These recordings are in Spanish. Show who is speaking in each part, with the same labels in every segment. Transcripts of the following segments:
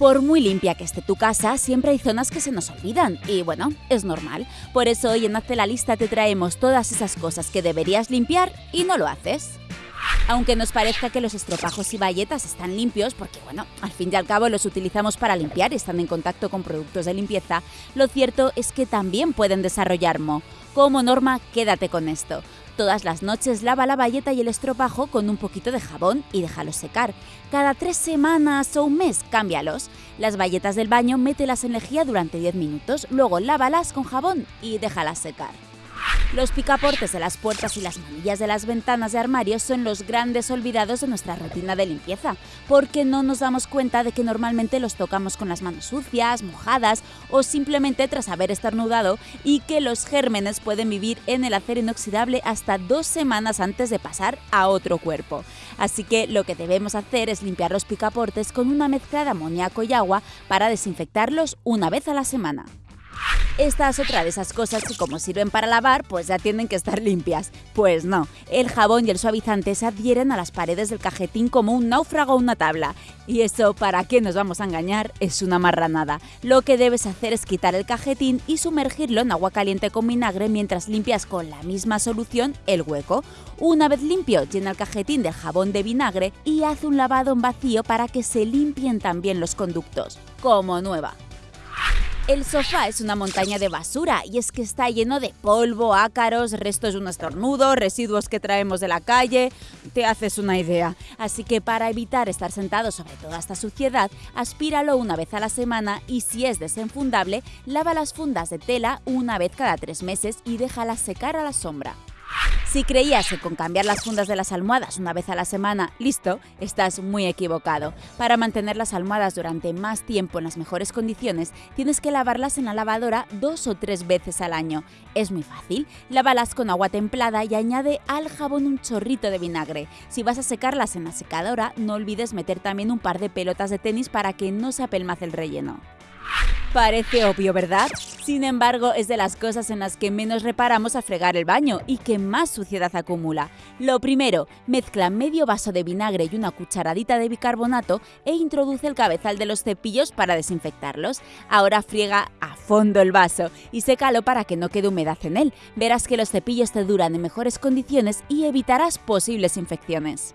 Speaker 1: Por muy limpia que esté tu casa, siempre hay zonas que se nos olvidan y bueno, es normal. Por eso hoy en Hazte la lista te traemos todas esas cosas que deberías limpiar y no lo haces. Aunque nos parezca que los estropajos y bayetas están limpios, porque bueno, al fin y al cabo los utilizamos para limpiar y están en contacto con productos de limpieza, lo cierto es que también pueden desarrollar moho. Como norma, quédate con esto. Todas las noches lava la bayeta y el estropajo con un poquito de jabón y déjalos secar. Cada tres semanas o un mes, cámbialos. Las bayetas del baño mételas en lejía durante 10 minutos, luego lávalas con jabón y déjalas secar. Los picaportes de las puertas y las manillas de las ventanas de armarios son los grandes olvidados de nuestra rutina de limpieza, porque no nos damos cuenta de que normalmente los tocamos con las manos sucias, mojadas o simplemente tras haber estornudado y que los gérmenes pueden vivir en el acero inoxidable hasta dos semanas antes de pasar a otro cuerpo. Así que lo que debemos hacer es limpiar los picaportes con una mezcla de amoníaco y agua para desinfectarlos una vez a la semana. Esta es otra de esas cosas que como sirven para lavar, pues ya tienen que estar limpias. Pues no, el jabón y el suavizante se adhieren a las paredes del cajetín como un náufrago o una tabla. Y eso, ¿para qué nos vamos a engañar? Es una marranada. Lo que debes hacer es quitar el cajetín y sumergirlo en agua caliente con vinagre mientras limpias con la misma solución el hueco. Una vez limpio, llena el cajetín de jabón de vinagre y haz un lavado en vacío para que se limpien también los conductos. Como nueva. El sofá es una montaña de basura y es que está lleno de polvo, ácaros, restos de un estornudo, residuos que traemos de la calle. Te haces una idea. Así que para evitar estar sentado sobre toda esta suciedad, aspíralo una vez a la semana y si es desenfundable, lava las fundas de tela una vez cada tres meses y déjalas secar a la sombra. Si creías que con cambiar las fundas de las almohadas una vez a la semana, listo, estás muy equivocado. Para mantener las almohadas durante más tiempo en las mejores condiciones, tienes que lavarlas en la lavadora dos o tres veces al año. Es muy fácil, lávalas con agua templada y añade al jabón un chorrito de vinagre. Si vas a secarlas en la secadora, no olvides meter también un par de pelotas de tenis para que no se apelmace el relleno. Parece obvio, ¿verdad? Sin embargo, es de las cosas en las que menos reparamos a fregar el baño y que más suciedad acumula. Lo primero, mezcla medio vaso de vinagre y una cucharadita de bicarbonato e introduce el cabezal de los cepillos para desinfectarlos. Ahora friega a fondo el vaso y sécalo para que no quede humedad en él. Verás que los cepillos te duran en mejores condiciones y evitarás posibles infecciones.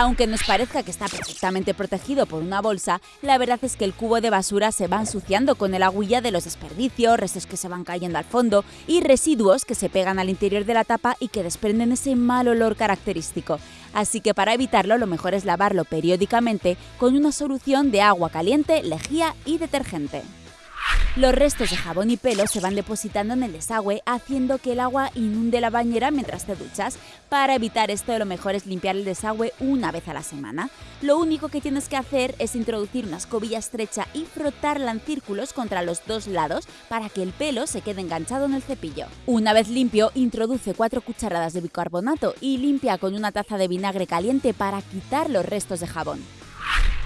Speaker 1: Aunque nos parezca que está perfectamente protegido por una bolsa, la verdad es que el cubo de basura se va ensuciando con el agüilla de los desperdicios, restos que se van cayendo al fondo y residuos que se pegan al interior de la tapa y que desprenden ese mal olor característico. Así que para evitarlo lo mejor es lavarlo periódicamente con una solución de agua caliente, lejía y detergente. Los restos de jabón y pelo se van depositando en el desagüe, haciendo que el agua inunde la bañera mientras te duchas. Para evitar esto, lo mejor es limpiar el desagüe una vez a la semana. Lo único que tienes que hacer es introducir una escobilla estrecha y frotarla en círculos contra los dos lados para que el pelo se quede enganchado en el cepillo. Una vez limpio, introduce 4 cucharadas de bicarbonato y limpia con una taza de vinagre caliente para quitar los restos de jabón.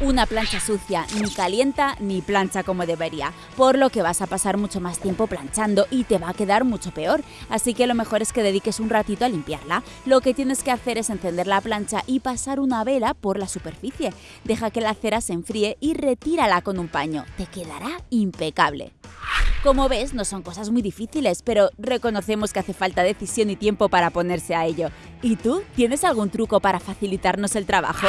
Speaker 1: Una plancha sucia ni calienta ni plancha como debería, por lo que vas a pasar mucho más tiempo planchando y te va a quedar mucho peor, así que lo mejor es que dediques un ratito a limpiarla. Lo que tienes que hacer es encender la plancha y pasar una vela por la superficie. Deja que la cera se enfríe y retírala con un paño, te quedará impecable. Como ves, no son cosas muy difíciles, pero reconocemos que hace falta decisión y tiempo para ponerse a ello. ¿Y tú? ¿Tienes algún truco para facilitarnos el trabajo?